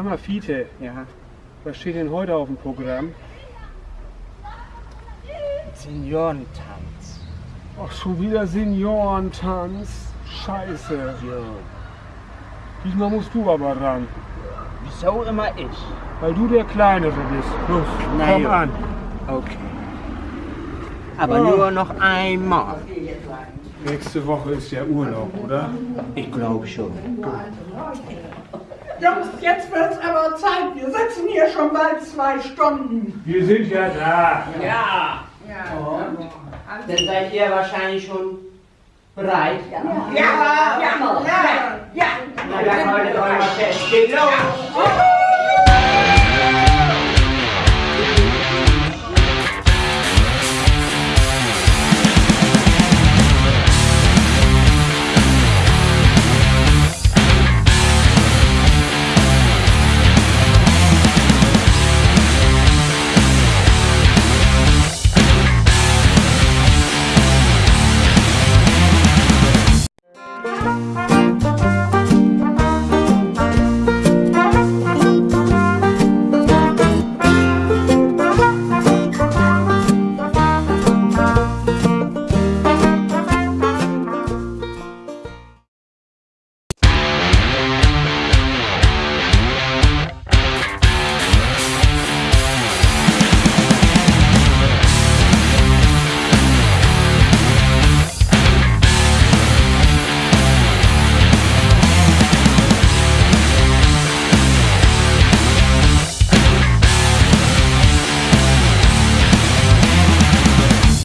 mal, Fiete, Ja. was steht denn heute auf dem Programm? Seniorentanz. Ach, schon wieder Seniorentanz. Scheiße. Jo. Diesmal musst du aber ran, Wieso immer ich? weil du der Kleinere bist. Los, Na komm jo. an. Okay. Aber Oh. nur noch einmal. Nächste Woche ist ja Urlaub, oder? Ich glaube schon. Jungs, jetzt wird's aber Zeit. Wir sitzen hier schon bald zwei Stunden. Wir sind ja da. Ja. Dann seid ihr wahrscheinlich schon bereit. Ja, ja, ja, ja. Na dann haltet euch mal fest. Geht los! Bye.